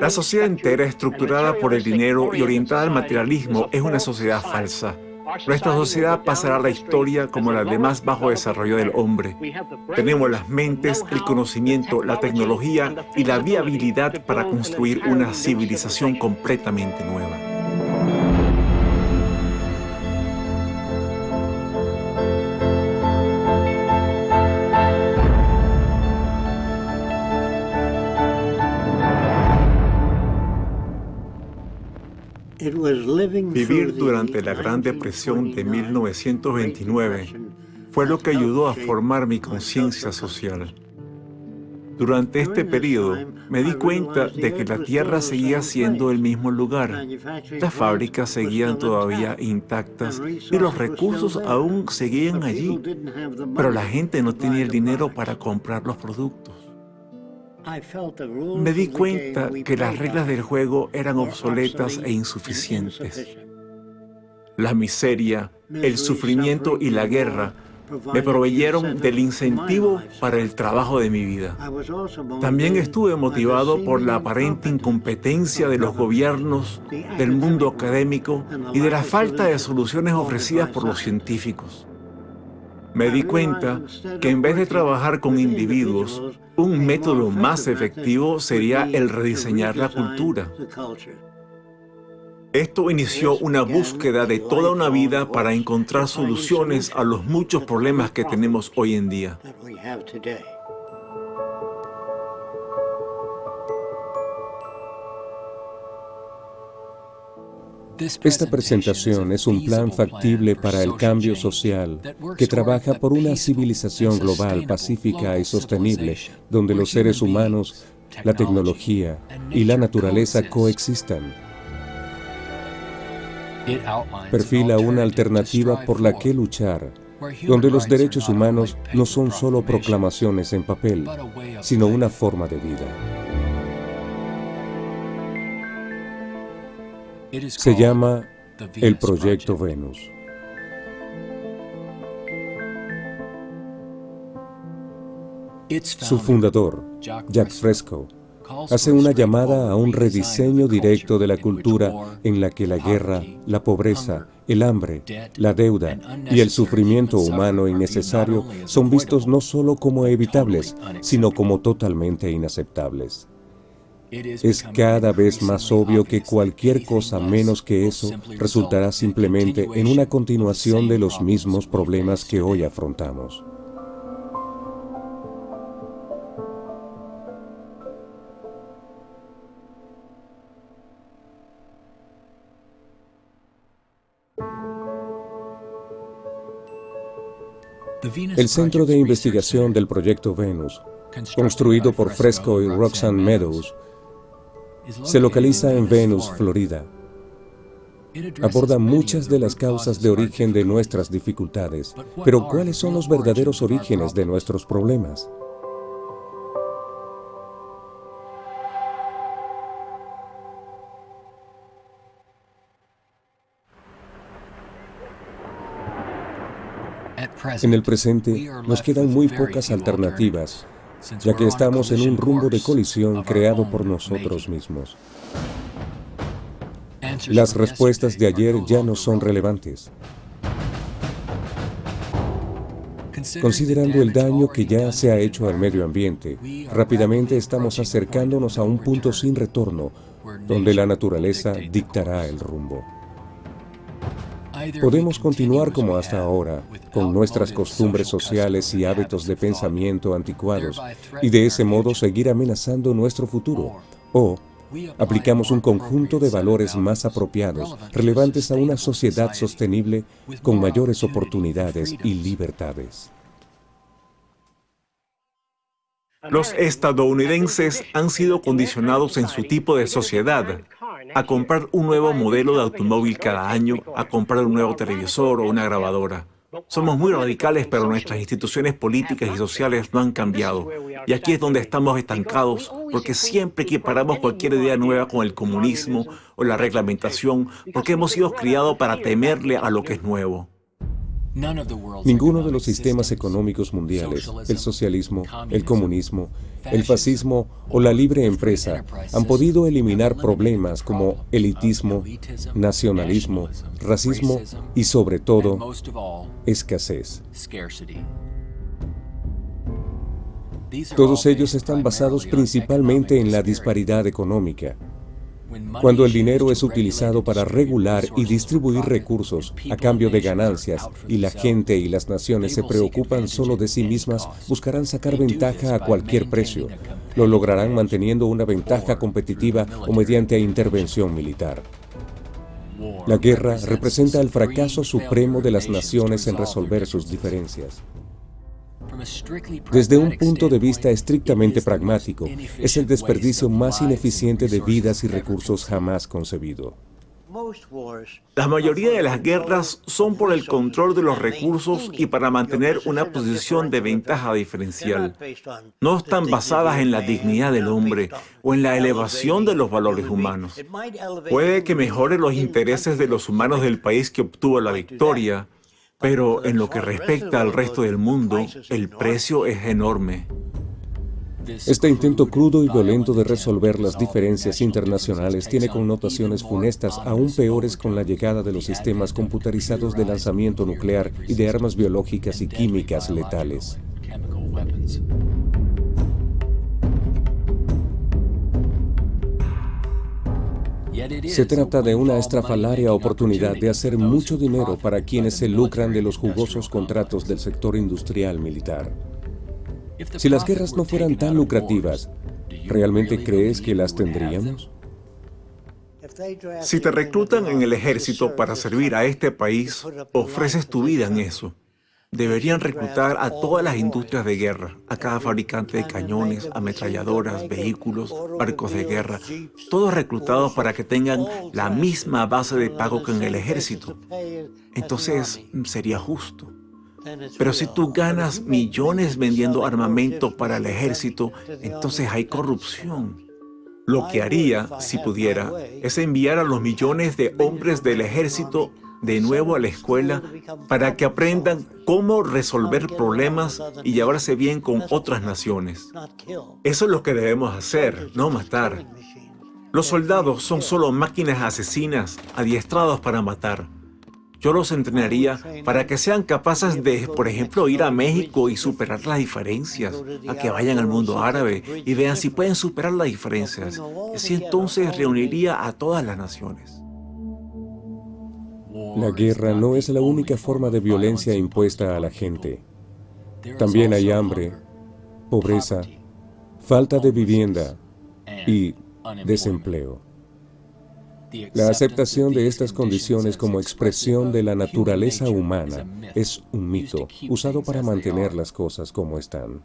La sociedad entera estructurada por el dinero y orientada al materialismo es una sociedad falsa. Nuestra sociedad pasará a la historia como la de más bajo desarrollo del hombre. Tenemos las mentes, el conocimiento, la tecnología y la viabilidad para construir una civilización completamente nueva. Vivir durante la Gran Depresión de 1929 fue lo que ayudó a formar mi conciencia social. Durante este periodo me di cuenta de que la tierra seguía siendo el mismo lugar, las fábricas seguían todavía intactas y los recursos aún seguían allí, pero la gente no tenía el dinero para comprar los productos. Me di cuenta que las reglas del juego eran obsoletas e insuficientes. La miseria, el sufrimiento y la guerra me proveyeron del incentivo para el trabajo de mi vida. También estuve motivado por la aparente incompetencia de los gobiernos, del mundo académico y de la falta de soluciones ofrecidas por los científicos. Me di cuenta que en vez de trabajar con individuos, un método más efectivo sería el rediseñar la cultura. Esto inició una búsqueda de toda una vida para encontrar soluciones a los muchos problemas que tenemos hoy en día. Esta presentación es un plan factible para el cambio social que trabaja por una civilización global pacífica y sostenible, donde los seres humanos, la tecnología y la naturaleza coexistan. Perfila una alternativa por la que luchar, donde los derechos humanos no son solo proclamaciones en papel, sino una forma de vida. Se llama el Proyecto Venus. Su fundador, Jack Fresco, hace una llamada a un rediseño directo de la cultura en la que la guerra, la pobreza, el hambre, la deuda y el sufrimiento humano innecesario son vistos no solo como evitables, sino como totalmente inaceptables. Es cada vez más obvio que cualquier cosa menos que eso resultará simplemente en una continuación de los mismos problemas que hoy afrontamos. El Centro de Investigación del Proyecto Venus, construido por Fresco y Roxanne Meadows, se localiza en Venus, Florida. Aborda muchas de las causas de origen de nuestras dificultades, pero ¿cuáles son los verdaderos orígenes de nuestros problemas? En el presente, nos quedan muy pocas alternativas ya que estamos en un rumbo de colisión creado por nosotros mismos. Las respuestas de ayer ya no son relevantes. Considerando el daño que ya se ha hecho al medio ambiente, rápidamente estamos acercándonos a un punto sin retorno, donde la naturaleza dictará el rumbo. Podemos continuar como hasta ahora, con nuestras costumbres sociales y hábitos de pensamiento anticuados, y de ese modo seguir amenazando nuestro futuro. O aplicamos un conjunto de valores más apropiados, relevantes a una sociedad sostenible con mayores oportunidades y libertades. Los estadounidenses han sido condicionados en su tipo de sociedad a comprar un nuevo modelo de automóvil cada año, a comprar un nuevo televisor o una grabadora. Somos muy radicales, pero nuestras instituciones políticas y sociales no han cambiado. Y aquí es donde estamos estancados, porque siempre equiparamos cualquier idea nueva con el comunismo o la reglamentación, porque hemos sido criados para temerle a lo que es nuevo. Ninguno de los sistemas económicos mundiales, el socialismo, el comunismo, el fascismo o la libre empresa han podido eliminar problemas como elitismo, nacionalismo, racismo y sobre todo, escasez. Todos ellos están basados principalmente en la disparidad económica. Cuando el dinero es utilizado para regular y distribuir recursos a cambio de ganancias y la gente y las naciones se preocupan solo de sí mismas, buscarán sacar ventaja a cualquier precio. Lo lograrán manteniendo una ventaja competitiva o mediante intervención militar. La guerra representa el fracaso supremo de las naciones en resolver sus diferencias. Desde un punto de vista estrictamente pragmático, es el desperdicio más ineficiente de vidas y recursos jamás concebido. La mayoría de las guerras son por el control de los recursos y para mantener una posición de ventaja diferencial. No están basadas en la dignidad del hombre o en la elevación de los valores humanos. Puede que mejore los intereses de los humanos del país que obtuvo la victoria, pero en lo que respecta al resto del mundo, el precio es enorme. Este intento crudo y violento de resolver las diferencias internacionales tiene connotaciones funestas aún peores con la llegada de los sistemas computarizados de lanzamiento nuclear y de armas biológicas y químicas letales. Se trata de una estrafalaria oportunidad de hacer mucho dinero para quienes se lucran de los jugosos contratos del sector industrial militar. Si las guerras no fueran tan lucrativas, ¿realmente crees que las tendríamos? Si te reclutan en el ejército para servir a este país, ofreces tu vida en eso. Deberían reclutar a todas las industrias de guerra, a cada fabricante de cañones, ametralladoras, vehículos, barcos de guerra, todos reclutados para que tengan la misma base de pago que en el ejército. Entonces, sería justo. Pero si tú ganas millones vendiendo armamento para el ejército, entonces hay corrupción. Lo que haría, si pudiera, es enviar a los millones de hombres del ejército de nuevo a la escuela para que aprendan cómo resolver problemas y llevarse bien con otras naciones. Eso es lo que debemos hacer, no matar. Los soldados son solo máquinas asesinas adiestrados para matar. Yo los entrenaría para que sean capaces de, por ejemplo, ir a México y superar las diferencias, a que vayan al mundo árabe y vean si pueden superar las diferencias. Así entonces reuniría a todas las naciones. La guerra no es la única forma de violencia impuesta a la gente. También hay hambre, pobreza, falta de vivienda y desempleo. La aceptación de estas condiciones como expresión de la naturaleza humana es un mito usado para mantener las cosas como están.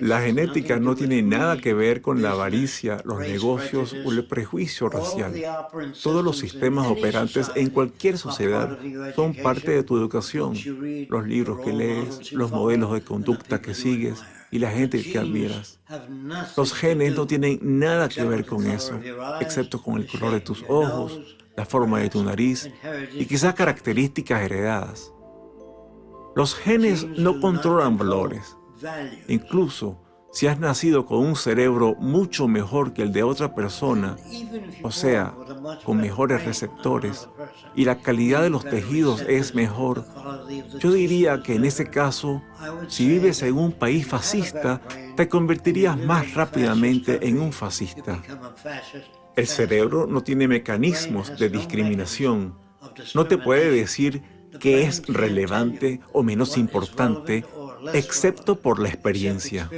La genética no tiene nada que ver con la avaricia, los negocios o el prejuicio racial. Todos los sistemas operantes en cualquier sociedad son parte de tu educación, los libros que lees, los modelos de conducta que sigues y la gente que admiras. Los genes no tienen nada que ver con eso, excepto con el color de tus ojos, la forma de tu nariz y quizás características heredadas. Los genes no controlan valores, Incluso si has nacido con un cerebro mucho mejor que el de otra persona, o sea, con mejores receptores, y la calidad de los tejidos es mejor, yo diría que en ese caso, si vives en un país fascista, te convertirías más rápidamente en un fascista. El cerebro no tiene mecanismos de discriminación. No te puede decir qué es relevante o menos importante excepto por la experiencia.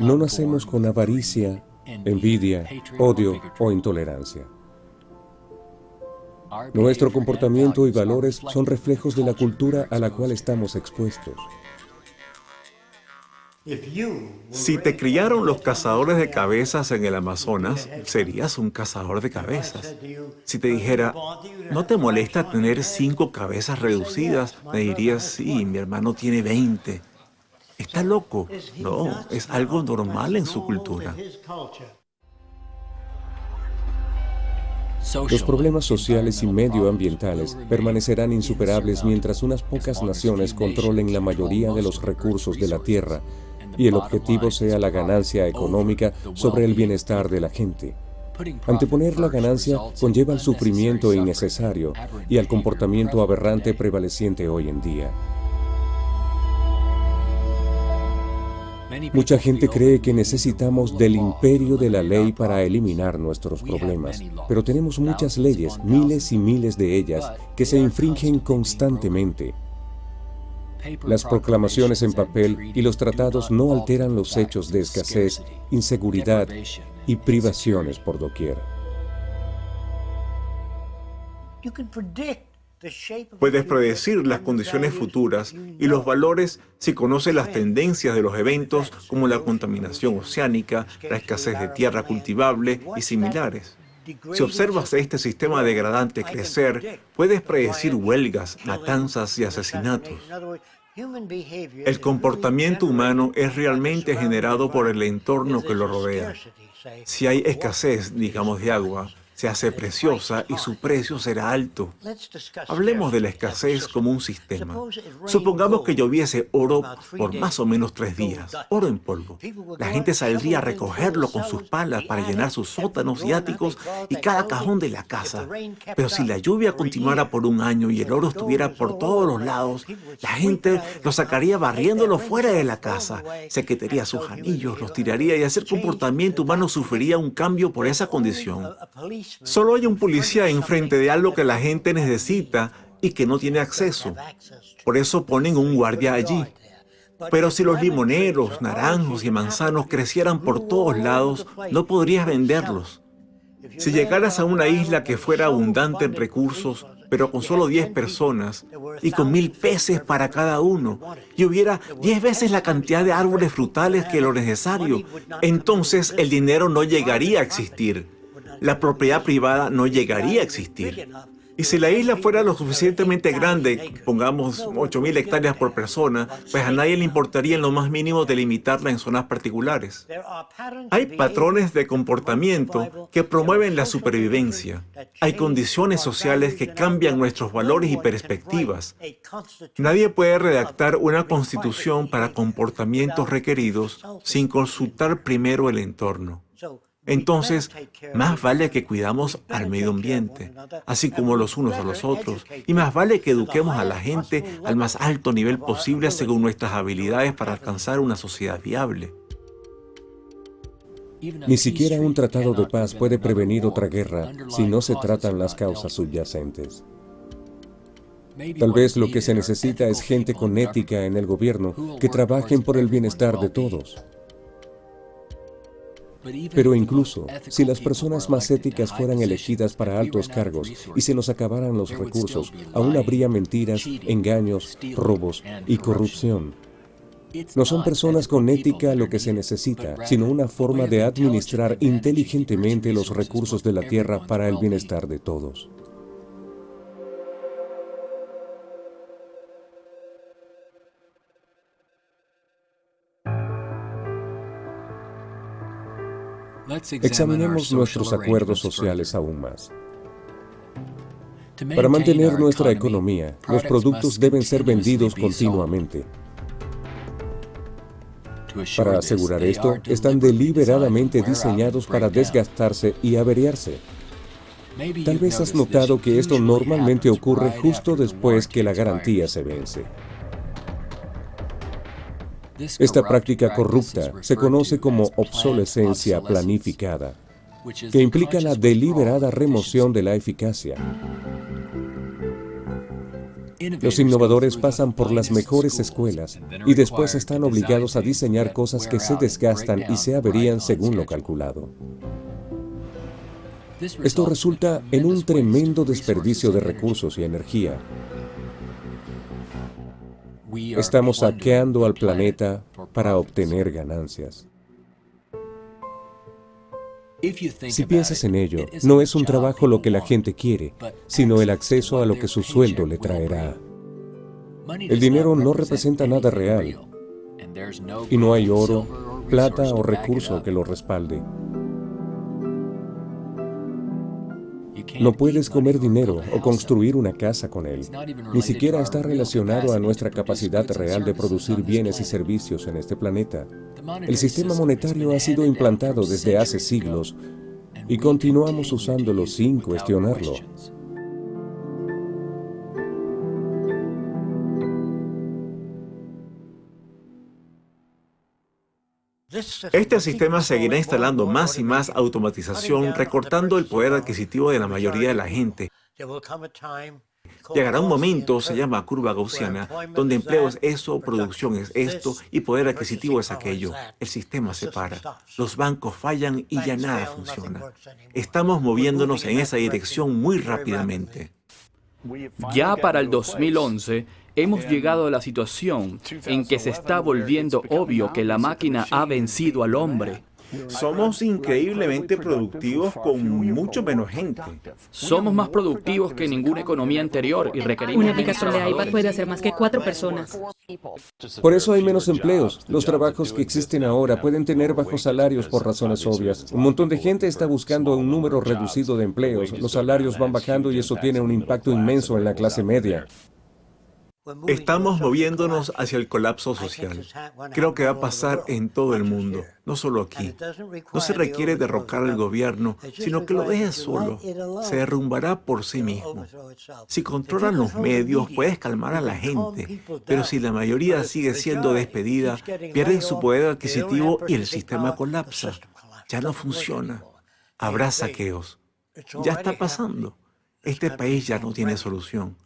No nacemos con avaricia, envidia, odio o intolerancia. Nuestro comportamiento y valores son reflejos de la cultura a la cual estamos expuestos. Si te criaron los cazadores de cabezas en el Amazonas, serías un cazador de cabezas. Si te dijera, ¿no te molesta tener cinco cabezas reducidas? Me dirías, sí, mi hermano tiene 20. está loco. No, es algo normal en su cultura. Los problemas sociales y medioambientales permanecerán insuperables mientras unas pocas naciones controlen la mayoría de los recursos de la Tierra y el objetivo sea la ganancia económica sobre el bienestar de la gente. Anteponer la ganancia conlleva el sufrimiento innecesario y al comportamiento aberrante prevaleciente hoy en día. Mucha gente cree que necesitamos del imperio de la ley para eliminar nuestros problemas, pero tenemos muchas leyes, miles y miles de ellas, que se infringen constantemente. Las proclamaciones en papel y los tratados no alteran los hechos de escasez, inseguridad y privaciones por doquier. Puedes predecir las condiciones futuras y los valores si conoces las tendencias de los eventos como la contaminación oceánica, la escasez de tierra cultivable y similares. Si observas este sistema degradante crecer, puedes predecir huelgas, matanzas y asesinatos. El comportamiento humano es realmente generado por el entorno que lo rodea. Si hay escasez, digamos, de agua, se hace preciosa y su precio será alto. Hablemos de la escasez como un sistema. Supongamos que lloviese oro por más o menos tres días, oro en polvo. La gente saldría a recogerlo con sus palas para llenar sus sótanos y áticos y cada cajón de la casa. Pero si la lluvia continuara por un año y el oro estuviera por todos los lados, la gente lo sacaría barriéndolo fuera de la casa, se quitaría sus anillos, los tiraría y el comportamiento humano sufriría un cambio por esa condición. Solo hay un policía enfrente de algo que la gente necesita y que no tiene acceso. Por eso ponen un guardia allí. Pero si los limoneros, naranjos y manzanos crecieran por todos lados, no podrías venderlos. Si llegaras a una isla que fuera abundante en recursos, pero con solo 10 personas y con mil peces para cada uno, y hubiera 10 veces la cantidad de árboles frutales que lo necesario, entonces el dinero no llegaría a existir la propiedad privada no llegaría a existir. Y si la isla fuera lo suficientemente grande, pongamos 8.000 hectáreas por persona, pues a nadie le importaría en lo más mínimo delimitarla en zonas particulares. Hay patrones de comportamiento que promueven la supervivencia. Hay condiciones sociales que cambian nuestros valores y perspectivas. Nadie puede redactar una constitución para comportamientos requeridos sin consultar primero el entorno. Entonces, más vale que cuidamos al medio ambiente, así como los unos a los otros, y más vale que eduquemos a la gente al más alto nivel posible según nuestras habilidades para alcanzar una sociedad viable. Ni siquiera un tratado de paz puede prevenir otra guerra si no se tratan las causas subyacentes. Tal vez lo que se necesita es gente con ética en el gobierno que trabajen por el bienestar de todos. Pero incluso si las personas más éticas fueran elegidas para altos cargos y se nos acabaran los recursos, aún habría mentiras, engaños, robos y corrupción. No son personas con ética lo que se necesita, sino una forma de administrar inteligentemente los recursos de la tierra para el bienestar de todos. Examinemos nuestros acuerdos sociales aún más. Para mantener nuestra economía, los productos deben ser vendidos continuamente. Para asegurar esto, están deliberadamente diseñados para desgastarse y averiarse. Tal vez has notado que esto normalmente ocurre justo después que la garantía se vence. Esta práctica corrupta se conoce como obsolescencia planificada, que implica la deliberada remoción de la eficacia. Los innovadores pasan por las mejores escuelas y después están obligados a diseñar cosas que se desgastan y se averían según lo calculado. Esto resulta en un tremendo desperdicio de recursos y energía, Estamos saqueando al planeta para obtener ganancias. Si piensas en ello, no es un trabajo lo que la gente quiere, sino el acceso a lo que su sueldo le traerá. El dinero no representa nada real. Y no hay oro, plata o recurso que lo respalde. No puedes comer dinero o construir una casa con él. Ni siquiera está relacionado a nuestra capacidad real de producir bienes y servicios en este planeta. El sistema monetario ha sido implantado desde hace siglos y continuamos usándolo sin cuestionarlo. Este sistema seguirá instalando más y más automatización, recortando el poder adquisitivo de la mayoría de la gente. Llegará un momento, se llama curva gaussiana, donde empleo es eso, producción es esto y poder adquisitivo es aquello. El sistema se para. Los bancos fallan y ya nada funciona. Estamos moviéndonos en esa dirección muy rápidamente. Ya para el 2011, hemos llegado a la situación en que se está volviendo obvio que la máquina ha vencido al hombre. Somos increíblemente productivos con mucho menos gente. Somos más productivos que ninguna economía anterior y requerimos... Una aplicación de iPad puede hacer más que cuatro personas. Por eso hay menos empleos. Los trabajos que existen ahora pueden tener bajos salarios por razones obvias. Un montón de gente está buscando un número reducido de empleos. Los salarios van bajando y eso tiene un impacto inmenso en la clase media. Estamos moviéndonos hacia el colapso social. Creo que va a pasar en todo el mundo, no solo aquí. No se requiere derrocar al gobierno, sino que lo deje solo. Se derrumbará por sí mismo. Si controlan los medios, puedes calmar a la gente, pero si la mayoría sigue siendo despedida, pierden su poder adquisitivo y el sistema colapsa. Ya no funciona. Habrá saqueos. Ya está pasando. Este país ya no tiene solución.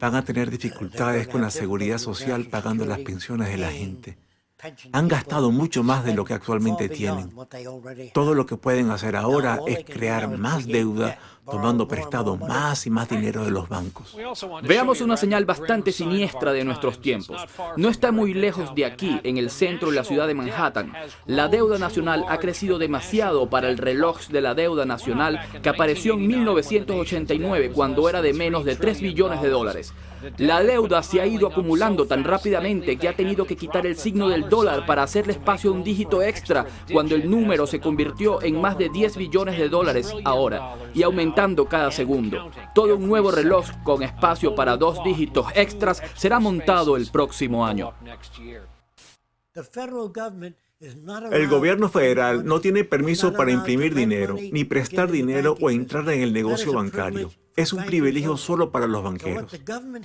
Van a tener dificultades con la seguridad social pagando las pensiones de la gente. Han gastado mucho más de lo que actualmente tienen. Todo lo que pueden hacer ahora es crear más deuda, tomando prestado más y más dinero de los bancos. Veamos una señal bastante siniestra de nuestros tiempos. No está muy lejos de aquí, en el centro de la ciudad de Manhattan. La deuda nacional ha crecido demasiado para el reloj de la deuda nacional que apareció en 1989 cuando era de menos de 3 billones de dólares. La deuda se ha ido acumulando tan rápidamente que ha tenido que quitar el signo del dólar para hacerle espacio a un dígito extra cuando el número se convirtió en más de 10 billones de dólares ahora y aumentando cada segundo. Todo un nuevo reloj con espacio para dos dígitos extras será montado el próximo año. El gobierno federal no tiene permiso para imprimir dinero, ni prestar dinero o entrar en el negocio bancario. Es un privilegio solo para los banqueros.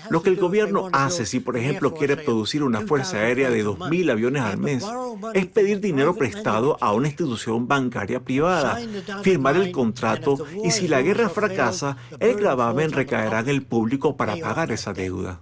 Lo que el gobierno hace si, por ejemplo, quiere producir una fuerza aérea de 2.000 aviones al mes, es pedir dinero prestado a una institución bancaria privada, firmar el contrato y si la guerra fracasa, el gravamen recaerá en el público para pagar esa deuda.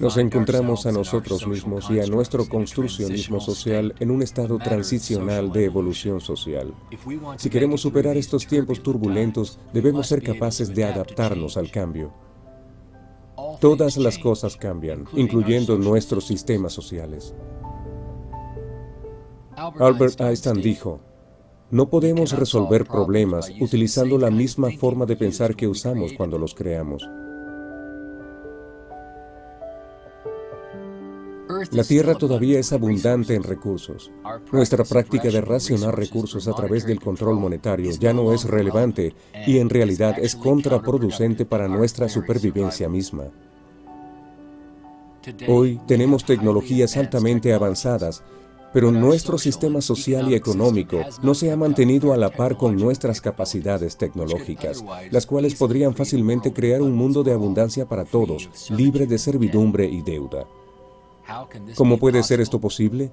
Nos encontramos a nosotros mismos y a nuestro construccionismo social en un estado transicional de evolución social. Si queremos superar estos tiempos turbulentos, debemos ser capaces de adaptarnos al cambio. Todas las cosas cambian, incluyendo nuestros sistemas sociales. Albert Einstein dijo, no podemos resolver problemas utilizando la misma forma de pensar que usamos cuando los creamos. La Tierra todavía es abundante en recursos. Nuestra práctica de racionar recursos a través del control monetario ya no es relevante y en realidad es contraproducente para nuestra supervivencia misma. Hoy tenemos tecnologías altamente avanzadas, pero nuestro sistema social y económico no se ha mantenido a la par con nuestras capacidades tecnológicas, las cuales podrían fácilmente crear un mundo de abundancia para todos, libre de servidumbre y deuda. ¿Cómo puede ser esto posible?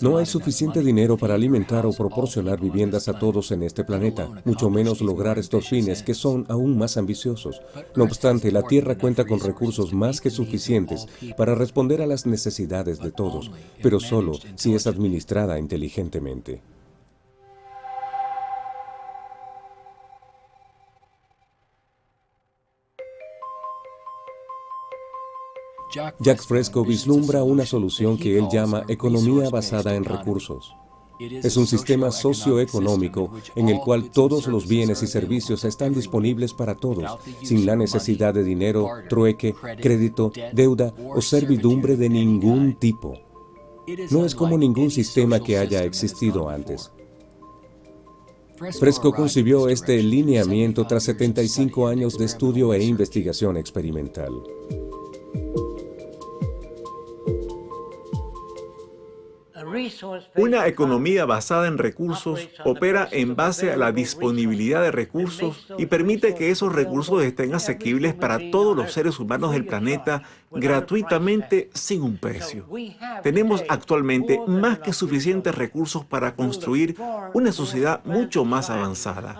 No hay suficiente dinero para alimentar o proporcionar viviendas a todos en este planeta, mucho menos lograr estos fines que son aún más ambiciosos. No obstante, la Tierra cuenta con recursos más que suficientes para responder a las necesidades de todos, pero solo si es administrada inteligentemente. Jack Fresco vislumbra una solución que él llama economía basada en recursos. Es un sistema socioeconómico en el cual todos los bienes y servicios están disponibles para todos, sin la necesidad de dinero, trueque, crédito, deuda o servidumbre de ningún tipo. No es como ningún sistema que haya existido antes. Fresco concibió este lineamiento tras 75 años de estudio e investigación experimental. Una economía basada en recursos opera en base a la disponibilidad de recursos y permite que esos recursos estén asequibles para todos los seres humanos del planeta gratuitamente sin un precio. Tenemos actualmente más que suficientes recursos para construir una sociedad mucho más avanzada.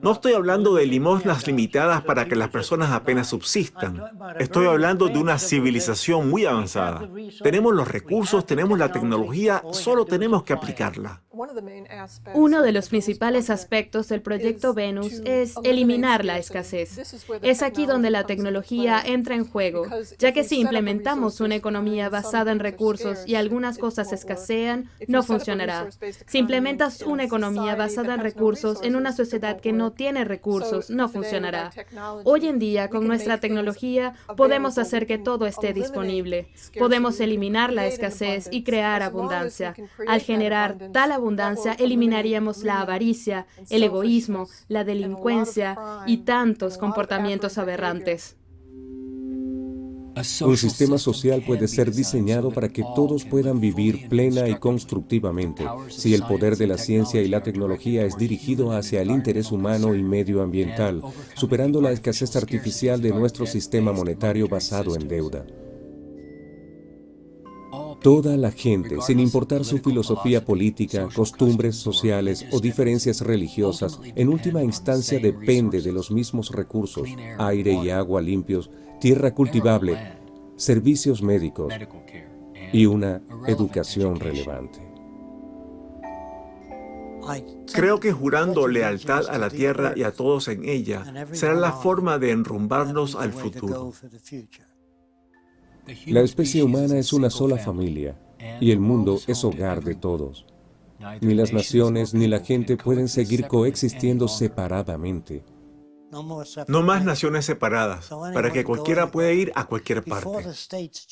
No estoy hablando de limosnas limitadas para que las personas apenas subsistan. Estoy hablando de una civilización muy avanzada. Tenemos los recursos, tenemos la tecnología, solo tenemos que aplicarla. Uno de los principales aspectos del proyecto Venus es eliminar la escasez. Es aquí donde la tecnología entra en juego, ya que si implementamos una economía basada en recursos y algunas cosas escasean, no funcionará. Si implementas una economía basada en recursos en una sociedad que no tiene recursos, no funcionará. Hoy en día, con nuestra tecnología, podemos hacer que todo esté disponible. Podemos eliminar la escasez y crear abundancia. Al generar tal abundancia, abundancia, eliminaríamos la avaricia, el egoísmo, la delincuencia y tantos comportamientos aberrantes. Un sistema social puede ser diseñado para que todos puedan vivir plena y constructivamente si el poder de la ciencia y la tecnología es dirigido hacia el interés humano y medioambiental, superando la escasez artificial de nuestro sistema monetario basado en deuda. Toda la gente, sin importar su filosofía política, costumbres sociales o diferencias religiosas, en última instancia depende de los mismos recursos, aire y agua limpios, tierra cultivable, servicios médicos y una educación relevante. Creo que jurando lealtad a la tierra y a todos en ella será la forma de enrumbarnos al futuro. La especie humana es una sola familia y el mundo es hogar de todos. Ni las naciones ni la gente pueden seguir coexistiendo separadamente. No más naciones separadas, para que cualquiera pueda ir a cualquier parte.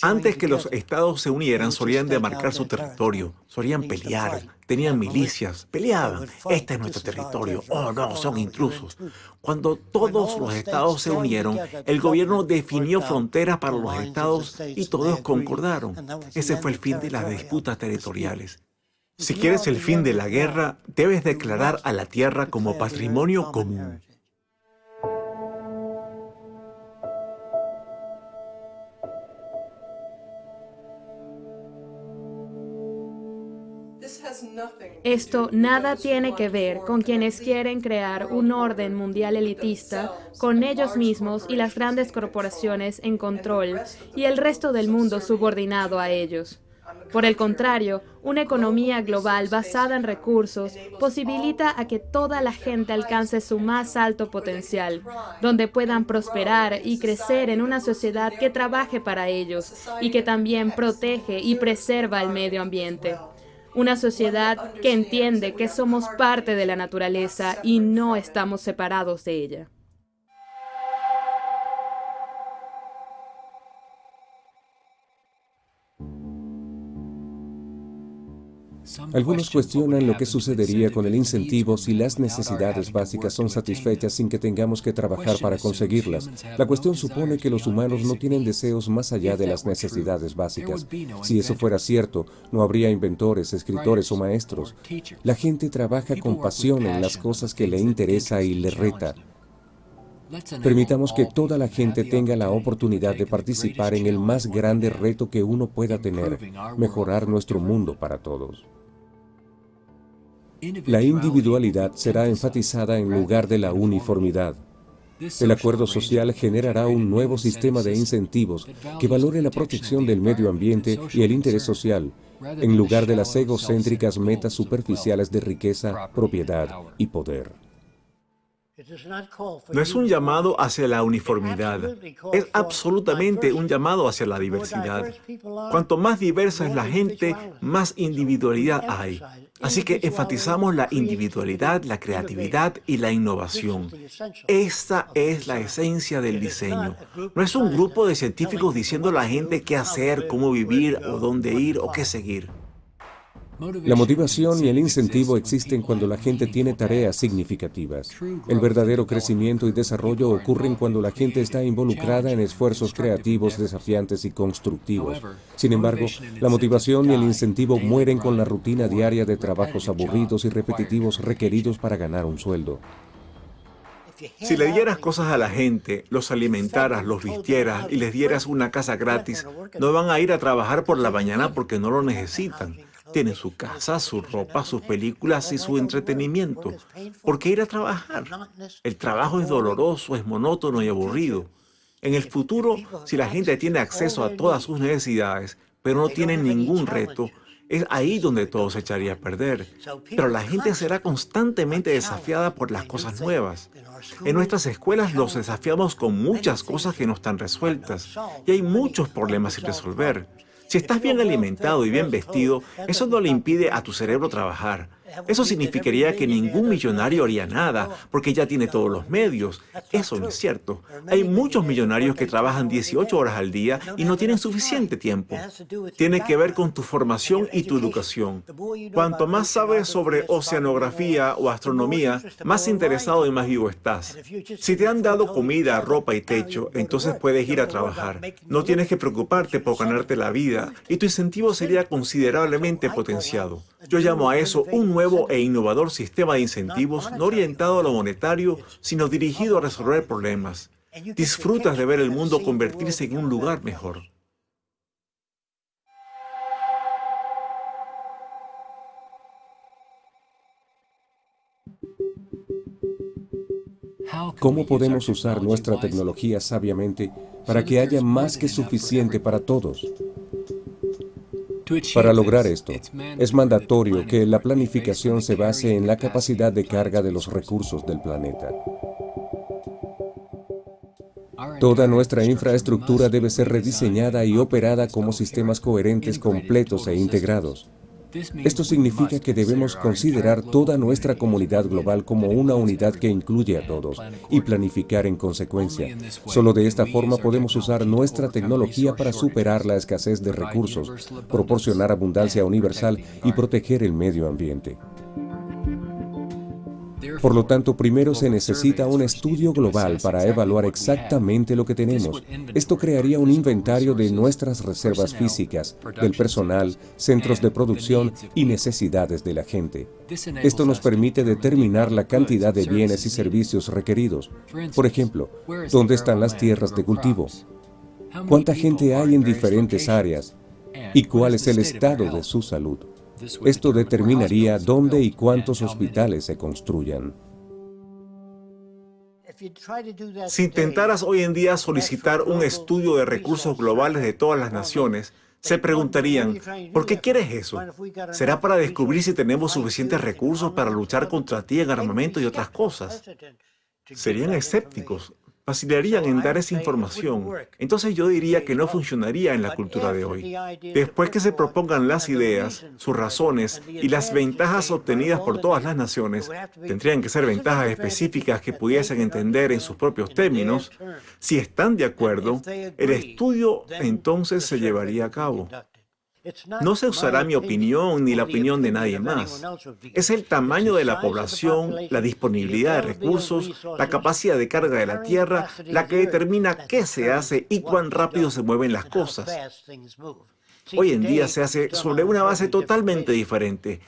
Antes que los estados se unieran, solían demarcar su territorio, solían pelear, tenían milicias, peleaban. Este es nuestro territorio. Oh, no, son intrusos. Cuando todos los estados se unieron, el gobierno definió fronteras para los estados y todos concordaron. Ese fue el fin de las disputas territoriales. Si quieres el fin de la guerra, debes declarar a la tierra como patrimonio común. Esto nada tiene que ver con quienes quieren crear un orden mundial elitista con ellos mismos y las grandes corporaciones en control y el resto del mundo subordinado a ellos. Por el contrario, una economía global basada en recursos posibilita a que toda la gente alcance su más alto potencial, donde puedan prosperar y crecer en una sociedad que trabaje para ellos y que también protege y preserva el medio ambiente. Una sociedad que entiende que somos parte de la naturaleza y no estamos separados de ella. Algunos cuestionan lo que sucedería con el incentivo si las necesidades básicas son satisfechas sin que tengamos que trabajar para conseguirlas. La cuestión supone que los humanos no tienen deseos más allá de las necesidades básicas. Si eso fuera cierto, no habría inventores, escritores o maestros. La gente trabaja con pasión en las cosas que le interesa y le reta. Permitamos que toda la gente tenga la oportunidad de participar en el más grande reto que uno pueda tener, mejorar nuestro mundo para todos. La individualidad será enfatizada en lugar de la uniformidad. El acuerdo social generará un nuevo sistema de incentivos que valore la protección del medio ambiente y el interés social, en lugar de las egocéntricas metas superficiales de riqueza, propiedad y poder. No es un llamado hacia la uniformidad, es absolutamente un llamado hacia la diversidad. Cuanto más diversa es la gente, más individualidad hay. Así que enfatizamos la individualidad, la creatividad y la innovación. Esta es la esencia del diseño. No es un grupo de científicos diciendo a la gente qué hacer, cómo vivir o dónde ir o qué seguir. La motivación y el incentivo existen cuando la gente tiene tareas significativas. El verdadero crecimiento y desarrollo ocurren cuando la gente está involucrada en esfuerzos creativos, desafiantes y constructivos. Sin embargo, la motivación y el incentivo mueren con la rutina diaria de trabajos aburridos y repetitivos requeridos para ganar un sueldo. Si le dieras cosas a la gente, los alimentaras, los vistieras y les dieras una casa gratis, no van a ir a trabajar por la mañana porque no lo necesitan. Tienen su casa, su ropa, sus películas y su entretenimiento. ¿Por qué ir a trabajar? El trabajo es doloroso, es monótono y aburrido. En el futuro, si la gente tiene acceso a todas sus necesidades, pero no tiene ningún reto, es ahí donde todo se echaría a perder. Pero la gente será constantemente desafiada por las cosas nuevas. En nuestras escuelas los desafiamos con muchas cosas que no están resueltas y hay muchos problemas sin resolver. Si estás bien alimentado y bien vestido, eso no le impide a tu cerebro trabajar. Eso significaría que ningún millonario haría nada, porque ya tiene todos los medios. Eso no es cierto. Hay muchos millonarios que trabajan 18 horas al día y no tienen suficiente tiempo. Tiene que ver con tu formación y tu educación. Cuanto más sabes sobre oceanografía o astronomía, más interesado y más vivo estás. Si te han dado comida, ropa y techo, entonces puedes ir a trabajar. No tienes que preocuparte por ganarte la vida y tu incentivo sería considerablemente potenciado. Yo llamo a eso un nuevo e innovador sistema de incentivos no orientado a lo monetario, sino dirigido a resolver problemas. Disfrutas de ver el mundo convertirse en un lugar mejor. ¿Cómo podemos usar nuestra tecnología sabiamente para que haya más que suficiente para todos? Para lograr esto, es mandatorio que la planificación se base en la capacidad de carga de los recursos del planeta. Toda nuestra infraestructura debe ser rediseñada y operada como sistemas coherentes, completos e integrados. Esto significa que debemos considerar toda nuestra comunidad global como una unidad que incluye a todos y planificar en consecuencia. Solo de esta forma podemos usar nuestra tecnología para superar la escasez de recursos, proporcionar abundancia universal y proteger el medio ambiente. Por lo tanto, primero se necesita un estudio global para evaluar exactamente lo que tenemos. Esto crearía un inventario de nuestras reservas físicas, del personal, centros de producción y necesidades de la gente. Esto nos permite determinar la cantidad de bienes y servicios requeridos. Por ejemplo, ¿dónde están las tierras de cultivo? ¿Cuánta gente hay en diferentes áreas? ¿Y cuál es el estado de su salud? Esto determinaría dónde y cuántos hospitales se construyan. Si intentaras hoy en día solicitar un estudio de recursos globales de todas las naciones, se preguntarían, ¿por qué quieres eso? ¿Será para descubrir si tenemos suficientes recursos para luchar contra ti en armamento y otras cosas? Serían escépticos, vacilarían en dar esa información, entonces yo diría que no funcionaría en la cultura de hoy. Después que se propongan las ideas, sus razones y las ventajas obtenidas por todas las naciones, tendrían que ser ventajas específicas que pudiesen entender en sus propios términos, si están de acuerdo, el estudio entonces se llevaría a cabo. No se usará mi opinión ni la opinión de nadie más. Es el tamaño de la población, la disponibilidad de recursos, la capacidad de carga de la tierra, la que determina qué se hace y cuán rápido se mueven las cosas. Hoy en día se hace sobre una base totalmente diferente,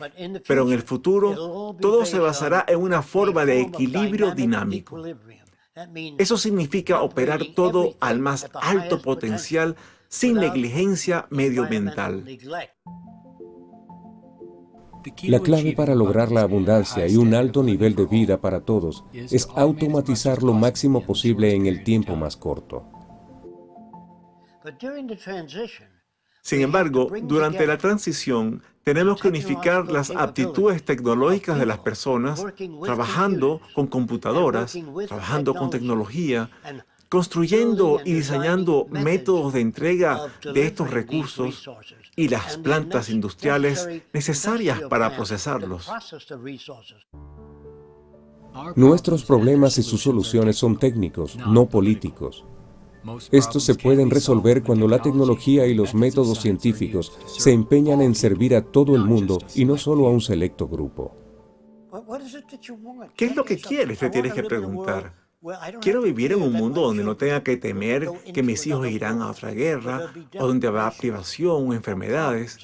pero en el futuro todo se basará en una forma de equilibrio dinámico. Eso significa operar todo al más alto potencial sin negligencia medioambiental. La clave para lograr la abundancia y un alto nivel de vida para todos es automatizar lo máximo posible en el tiempo más corto. Sin embargo, durante la transición, Tenemos que unificar las aptitudes tecnológicas de las personas, trabajando con computadoras, trabajando con tecnología, construyendo y diseñando métodos de entrega de estos recursos y las plantas industriales necesarias para procesarlos. Nuestros problemas y sus soluciones son técnicos, no políticos. Estos se pueden resolver cuando la tecnología y los métodos científicos se empeñan en servir a todo el mundo y no solo a un selecto grupo. ¿Qué es lo que quieres? Te tienes que preguntar. Quiero vivir en un mundo donde no tenga que temer que mis hijos irán a otra guerra, o donde habrá privación o enfermedades.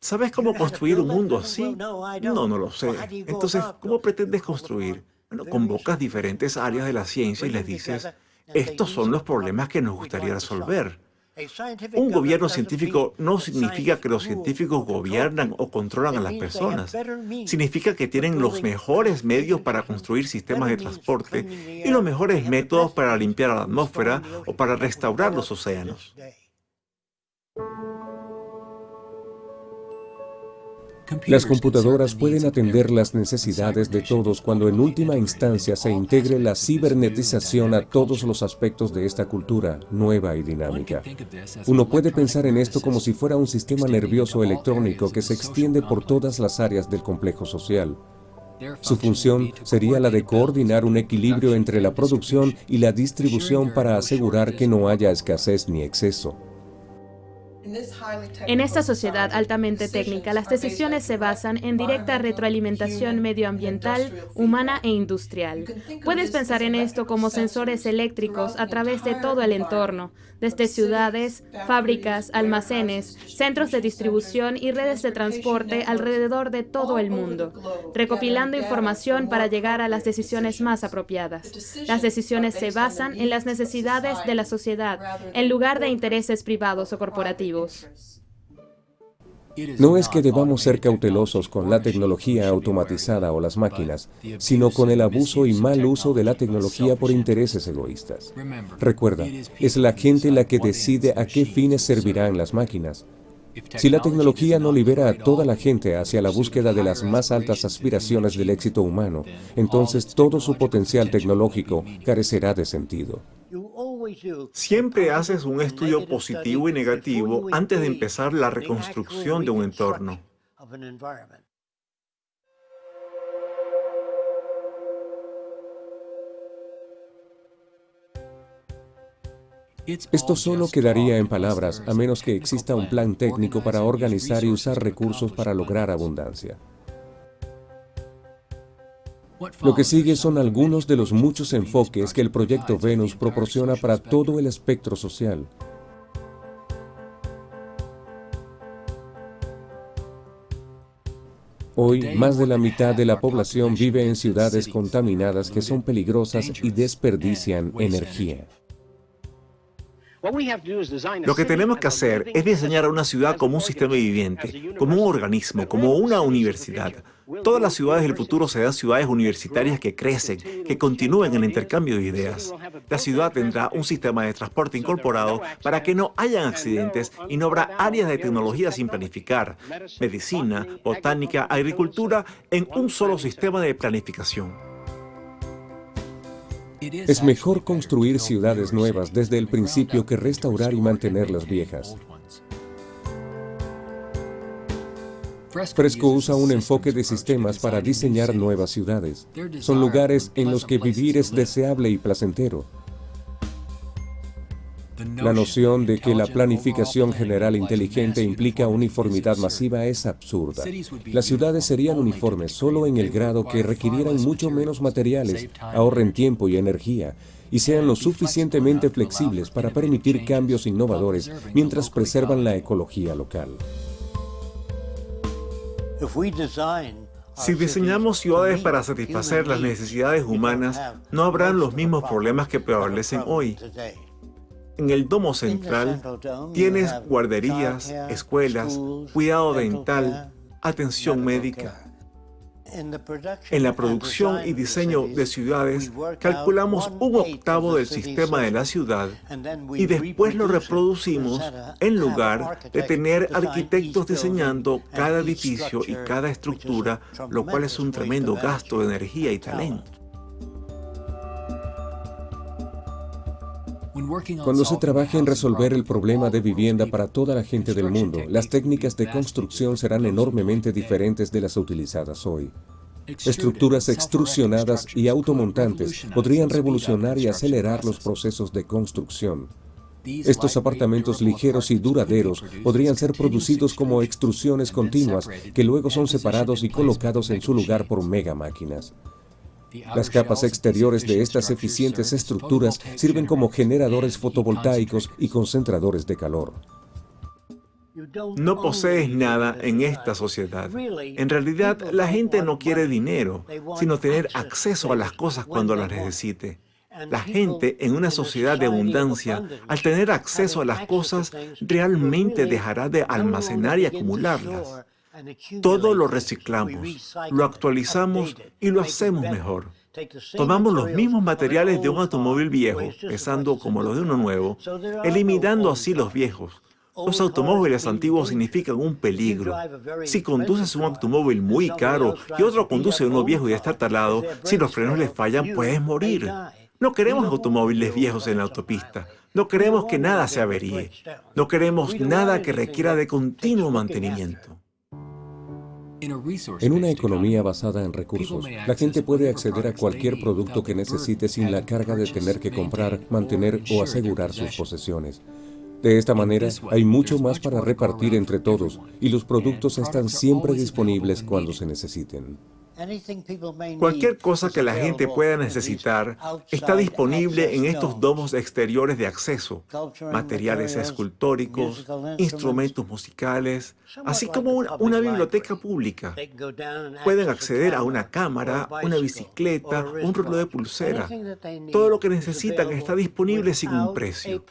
¿Sabes cómo construir un mundo así? No, no lo sé. Entonces, ¿cómo pretendes construir? Bueno, convocas diferentes áreas de la ciencia y les dices, estos son los problemas que nos gustaría resolver. Un gobierno científico no significa que los científicos gobiernan o controlan a las personas. Significa que tienen los mejores medios para construir sistemas de transporte y los mejores métodos para limpiar la atmósfera o para restaurar los océanos. Las computadoras pueden atender las necesidades de todos cuando en última instancia se integre la cibernetización a todos los aspectos de esta cultura nueva y dinámica. Uno puede pensar en esto como si fuera un sistema nervioso electrónico que se extiende por todas las áreas del complejo social. Su función sería la de coordinar un equilibrio entre la producción y la distribución para asegurar que no haya escasez ni exceso. En esta sociedad altamente técnica, las decisiones se basan en directa retroalimentación medioambiental, humana e industrial. Puedes pensar en esto como sensores eléctricos a través de todo el entorno, desde ciudades, fábricas, almacenes, centros de distribución y redes de transporte alrededor de todo el mundo, recopilando información para llegar a las decisiones más apropiadas. Las decisiones se basan en las necesidades de la sociedad, en lugar de intereses privados o corporativos. No es que debamos ser cautelosos con la tecnología automatizada o las máquinas, sino con el abuso y mal uso de la tecnología por intereses egoístas. Recuerda, es la gente la que decide a qué fines servirán las máquinas. Si la tecnología no libera a toda la gente hacia la búsqueda de las más altas aspiraciones del éxito humano, entonces todo su potencial tecnológico carecerá de sentido. Siempre haces un estudio positivo y negativo antes de empezar la reconstrucción de un entorno. Esto solo quedaría en palabras a menos que exista un plan técnico para organizar y usar recursos para lograr abundancia. Lo que sigue son algunos de los muchos enfoques que el Proyecto Venus proporciona para todo el espectro social. Hoy, más de la mitad de la población vive en ciudades contaminadas que son peligrosas y desperdician energía. Lo que tenemos que hacer es diseñar una ciudad como un sistema viviente, como un organismo, como una universidad. Todas las ciudades del futuro serán ciudades universitarias que crecen, que continúen el intercambio de ideas. La ciudad tendrá un sistema de transporte incorporado para que no hayan accidentes y no habrá áreas de tecnología sin planificar, medicina, botánica, agricultura en un solo sistema de planificación. Es mejor construir ciudades nuevas desde el principio que restaurar y mantener las viejas. Fresco usa un enfoque de sistemas para diseñar nuevas ciudades. Son lugares en los que vivir es deseable y placentero. La noción de que la planificación general inteligente implica uniformidad masiva es absurda. Las ciudades serían uniformes solo en el grado que requirieran mucho menos materiales, ahorren tiempo y energía, y sean lo suficientemente flexibles para permitir cambios innovadores mientras preservan la ecología local. Si diseñamos ciudades para satisfacer las necesidades humanas, no habrán los mismos problemas que prevalecen hoy. En el domo central tienes guarderías, escuelas, cuidado dental, atención médica. En la producción y diseño de ciudades, calculamos un octavo del sistema de la ciudad y después lo reproducimos en lugar de tener arquitectos diseñando cada edificio y cada estructura, lo cual es un tremendo gasto de energía y talento. Cuando se trabaja en resolver el problema de vivienda para toda la gente del mundo, las técnicas de construcción serán enormemente diferentes de las utilizadas hoy. Estructuras extrusionadas y automontantes podrían revolucionar y acelerar los procesos de construcción. Estos apartamentos ligeros y duraderos podrían ser producidos como extrusiones continuas que luego son separados y colocados en su lugar por mega máquinas. Las capas exteriores de estas eficientes estructuras sirven como generadores fotovoltaicos y concentradores de calor. No posees nada en esta sociedad. En realidad, la gente no quiere dinero, sino tener acceso a las cosas cuando las necesite. La gente en una sociedad de abundancia, al tener acceso a las cosas, realmente dejará de almacenar y acumularlas. Todo lo reciclamos, lo actualizamos y lo hacemos mejor. Tomamos los mismos materiales de un automóvil viejo, pesando como los de uno nuevo, eliminando así los viejos. Los automóviles antiguos significan un peligro. Si conduces un automóvil muy caro y otro conduce uno viejo y está talado, si los frenos le fallan, puedes morir. No queremos automóviles viejos en la autopista. No queremos que nada se averíe. No queremos nada que requiera de continuo mantenimiento. En una economía basada en recursos, la gente puede acceder a cualquier producto que necesite sin la carga de tener que comprar, mantener o asegurar sus posesiones. De esta manera, hay mucho más para repartir entre todos y los productos están siempre disponibles cuando se necesiten. Cualquier cosa que la gente pueda necesitar está disponible en estos domos exteriores de acceso, materiales escultóricos, instrumentos musicales, así como una, biblioteca pública. Pueden acceder a una cámara, una bicicleta, un reloj de pulsera. Todo lo que necesitan está disponible sin un precio.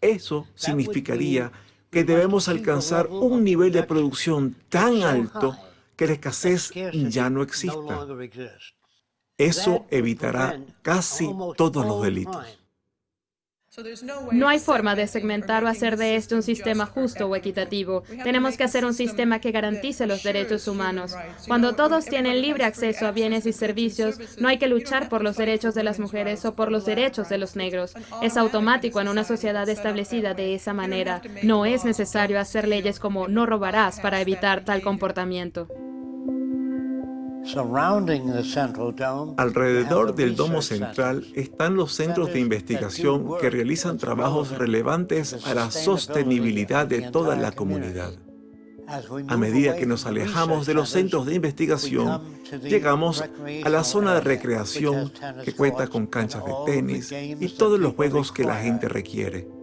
Eso significaría que debemos alcanzar un nivel de producción tan alto que la escasez ya no exista. Eso evitará casi todos los delitos. No hay forma de segmentar o hacer de esto un sistema justo o equitativo. Tenemos que hacer un sistema que garantice los derechos humanos. Cuando todos tienen libre acceso a bienes y servicios, no hay que luchar por los derechos de las mujeres o por los derechos de los negros. Es automático en una sociedad establecida de esa manera. No es necesario hacer leyes como no robarás para evitar tal comportamiento. Alrededor del domo central están los centros de investigación que realizan trabajos relevantes a la sostenibilidad de toda la comunidad. A medida que nos alejamos de los centros de investigación, llegamos a la zona de recreación que cuenta con canchas de tenis y todos los juegos que la gente requiere.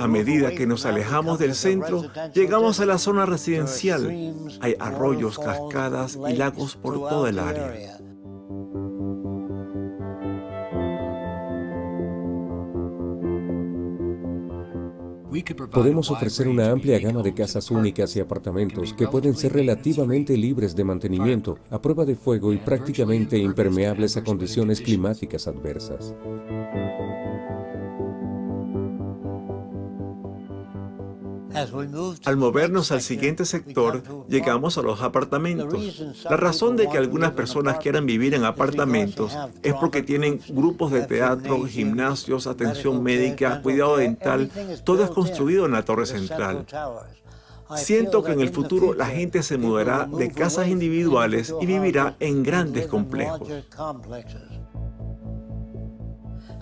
A medida que nos alejamos del centro, llegamos a la zona residencial. Hay arroyos, cascadas y lagos por toda el área. Podemos ofrecer una amplia gama de casas únicas y apartamentos que pueden ser relativamente libres de mantenimiento, a prueba de fuego y prácticamente impermeables a condiciones climáticas adversas. Al movernos al siguiente sector, llegamos a los apartamentos. La razón de que algunas personas quieran vivir en apartamentos es porque tienen grupos de teatro, gimnasios, atención médica, cuidado dental, todo es construido en la torre central. Siento que en el futuro la gente se mudará de casas individuales y vivirá en grandes complejos.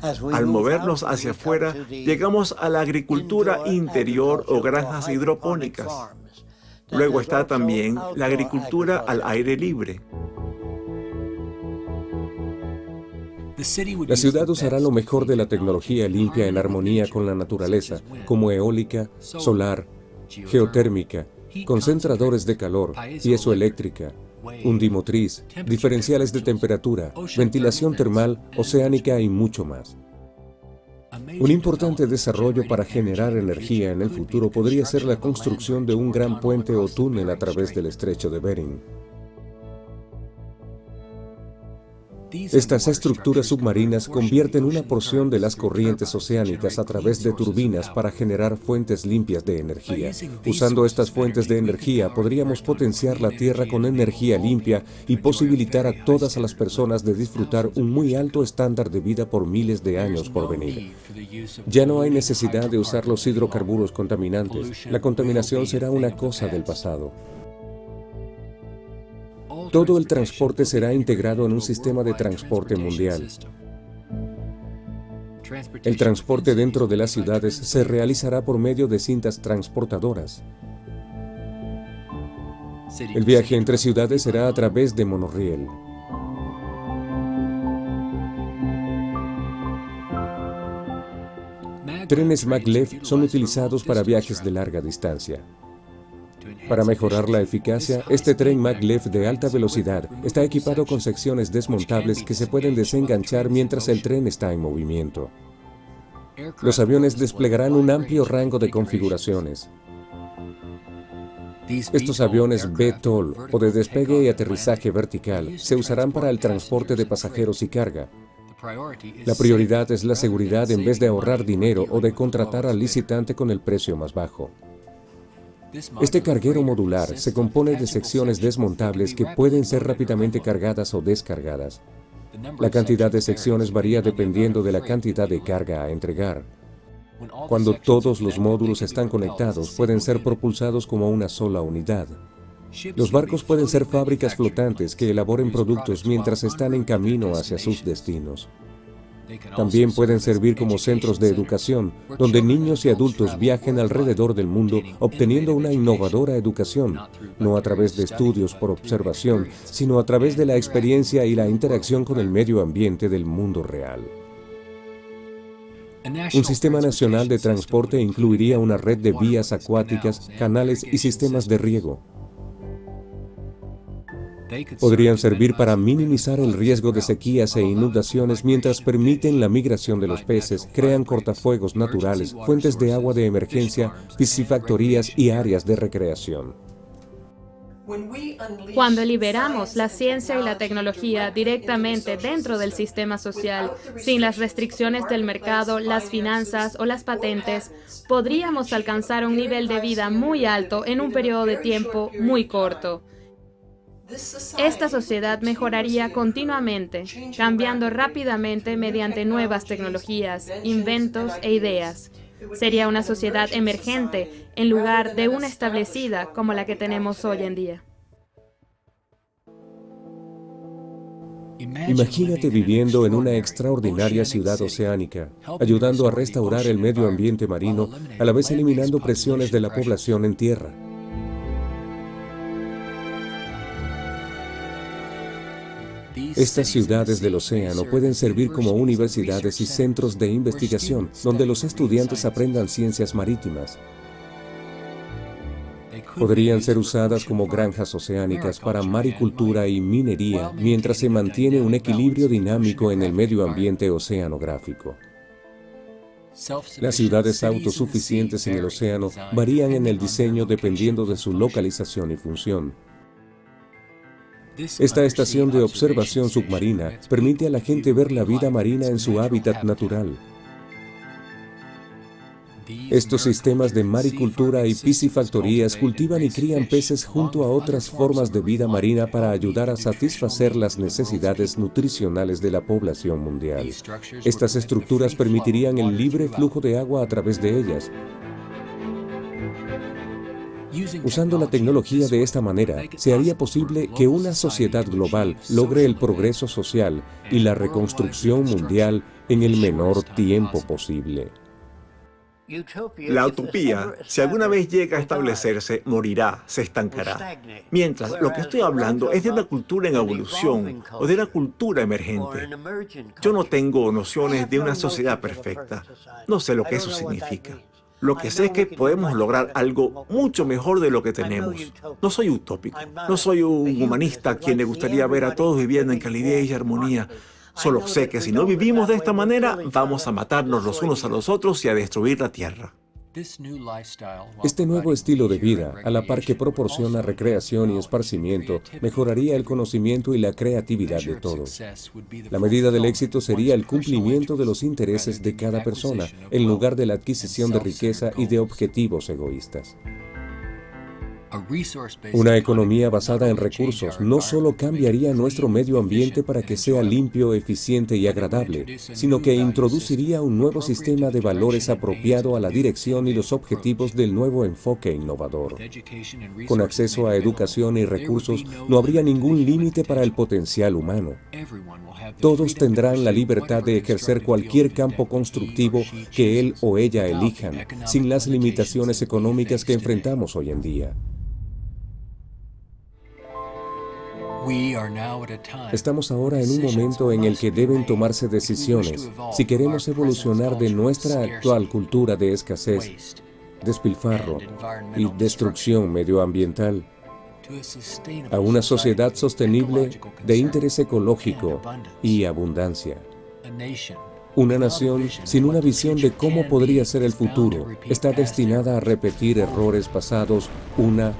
Al movernos hacia afuera, llegamos a la agricultura interior o granjas hidropónicas. Luego está también la agricultura al aire libre. La ciudad usará lo mejor de la tecnología limpia en armonía con la naturaleza, como eólica, solar, geotérmica, concentradores de calor, piezoeléctrica, hundimotriz, diferenciales de temperatura, ventilación termal, oceánica y mucho más. Un importante desarrollo para generar energía en el futuro podría ser la construcción de un gran puente o túnel a través del estrecho de Bering. Estas estructuras submarinas convierten una porción de las corrientes oceánicas a través de turbinas para generar fuentes limpias de energía. Usando estas fuentes de energía podríamos potenciar la Tierra con energía limpia y posibilitar a todas las personas de disfrutar un muy alto estándar de vida por miles de años por venir. Ya no hay necesidad de usar los hidrocarburos contaminantes. La contaminación será una cosa del pasado. Todo el transporte será integrado en un sistema de transporte mundial. El transporte dentro de las ciudades se realizará por medio de cintas transportadoras. El viaje entre ciudades será a través de monorriel. Trenes maglev son utilizados para viajes de larga distancia. Para mejorar la eficacia, este tren maglev de alta velocidad está equipado con secciones desmontables que se pueden desenganchar mientras el tren está en movimiento. Los aviones desplegarán un amplio rango de configuraciones. Estos aviones B-TOL o de despegue y aterrizaje vertical se usarán para el transporte de pasajeros y carga. La prioridad es la seguridad en vez de ahorrar dinero o de contratar al licitante con el precio más bajo. Este carguero modular se compone de secciones desmontables que pueden ser rápidamente cargadas o descargadas. La cantidad de secciones varía dependiendo de la cantidad de carga a entregar. Cuando todos los módulos están conectados, pueden ser propulsados como una sola unidad. Los barcos pueden ser fábricas flotantes que elaboren productos mientras están en camino hacia sus destinos. También pueden servir como centros de educación, donde niños y adultos viajen alrededor del mundo obteniendo una innovadora educación, no a través de estudios por observación, sino a través de la experiencia y la interacción con el medio ambiente del mundo real. Un sistema nacional de transporte incluiría una red de vías acuáticas, canales y sistemas de riego. Podrían servir para minimizar el riesgo de sequías e inundaciones mientras permiten la migración de los peces, crean cortafuegos naturales, fuentes de agua de emergencia, piscifactorías y áreas de recreación. Cuando liberamos la ciencia y la tecnología directamente dentro del sistema social, sin las restricciones del mercado, las finanzas o las patentes, podríamos alcanzar un nivel de vida muy alto en un periodo de tiempo muy corto. Esta sociedad mejoraría continuamente, cambiando rápidamente mediante nuevas tecnologías, inventos e ideas. Sería una sociedad emergente en lugar de una establecida como la que tenemos hoy en día. Imagínate viviendo en una extraordinaria ciudad oceánica, ayudando a restaurar el medio ambiente marino, a la vez eliminando presiones de la población en tierra. Estas ciudades del océano pueden servir como universidades y centros de investigación donde los estudiantes aprendan ciencias marítimas. Podrían ser usadas como granjas oceánicas para maricultura y minería mientras se mantiene un equilibrio dinámico en el medio ambiente oceanográfico. Las ciudades autosuficientes en el océano varían en el diseño dependiendo de su localización y función. Esta estación de observación submarina permite a la gente ver la vida marina en su hábitat natural. Estos sistemas de maricultura y piscifactorías cultivan y crían peces junto a otras formas de vida marina para ayudar a satisfacer las necesidades nutricionales de la población mundial. Estas estructuras permitirían el libre flujo de agua a través de ellas, Usando la tecnología de esta manera, se haría posible que una sociedad global logre el progreso social y la reconstrucción mundial en el menor tiempo posible. La utopía, si alguna vez llega a establecerse, morirá, se estancará. Mientras, lo que estoy hablando es de una cultura en evolución o de una cultura emergente. Yo no tengo nociones de una sociedad perfecta. No sé lo que eso significa. Lo que sé es que podemos lograr algo mucho mejor de lo que tenemos. No soy utópico, no soy un humanista a quien le gustaría ver a todos viviendo en calidez y armonía. Solo sé que si no vivimos de esta manera, vamos a matarnos los unos a los otros y a destruir la tierra. Este nuevo estilo de vida, a la par que proporciona recreación y esparcimiento, mejoraría el conocimiento y la creatividad de todos. La medida del éxito sería el cumplimiento de los intereses de cada persona, en lugar de la adquisición de riqueza y de objetivos egoístas. Una economía basada en recursos no solo cambiaría nuestro medio ambiente para que sea limpio, eficiente y agradable, sino que introduciría un nuevo sistema de valores apropiado a la dirección y los objetivos del nuevo enfoque innovador. Con acceso a educación y recursos, no habría ningún límite para el potencial humano. Todos tendrán la libertad de ejercer cualquier campo constructivo que él o ella elijan, sin las limitaciones económicas que enfrentamos hoy en día. Estamos ahora en un momento en el que deben tomarse decisiones si queremos evolucionar de nuestra actual cultura de escasez, despilfarro y destrucción medioambiental a una sociedad sostenible de interés ecológico y abundancia. Una nación sin una visión de cómo podría ser el futuro está destinada a repetir errores pasados una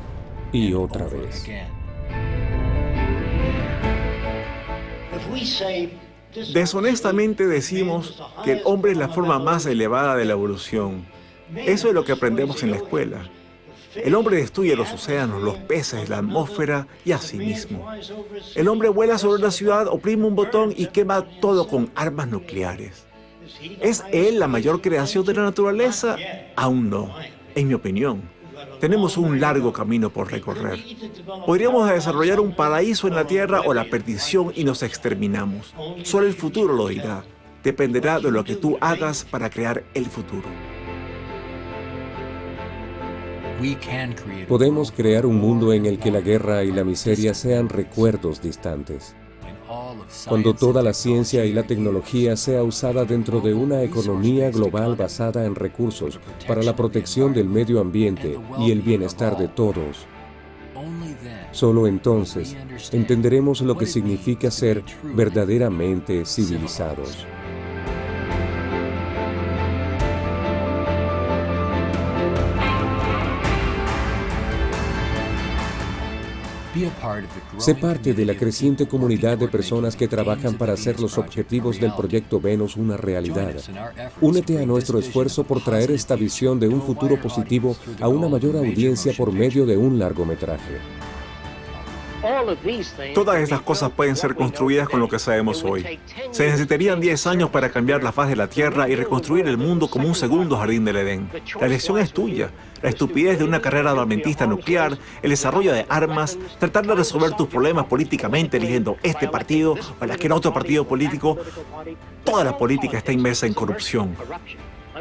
y otra vez. Deshonestamente decimos que el hombre es la forma más elevada de la evolución. Eso es lo que aprendemos en la escuela. El hombre destruye los océanos, los peces, la atmósfera y a sí mismo. El hombre vuela sobre la ciudad, oprime un botón y quema todo con armas nucleares. ¿Es él la mayor creación de la naturaleza? Aún no, en mi opinión. Tenemos un largo camino por recorrer. Podríamos desarrollar un paraíso en la tierra o la perdición y nos exterminamos. Solo el futuro lo dirá. Dependerá de lo que tú hagas para crear el futuro. Podemos crear un mundo en el que la guerra y la miseria sean recuerdos distantes cuando toda la ciencia y la tecnología sea usada dentro de una economía global basada en recursos para la protección del medio ambiente y el bienestar de todos. Solo entonces entenderemos lo que significa ser verdaderamente civilizados. Sé parte de la creciente comunidad de personas que trabajan para hacer los objetivos del Proyecto Venus una realidad. Únete a nuestro esfuerzo por traer esta visión de un futuro positivo a una mayor audiencia por medio de un largometraje. Todas estas cosas pueden ser construidas con lo que sabemos hoy. Se necesitarían 10 años para cambiar la faz de la Tierra y reconstruir el mundo como un segundo jardín del Edén. La elección es tuya. La estupidez de una carrera armamentista nuclear, el desarrollo de armas, tratar de resolver tus problemas políticamente eligiendo este partido o cualquier otro partido político. Toda la política está inmersa en corrupción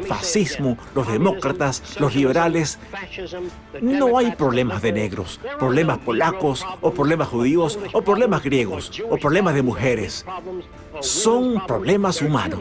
fascismo, los demócratas, los liberales. No hay problemas de negros, problemas polacos o problemas judíos o problemas griegos o problemas de mujeres. Son problemas humanos.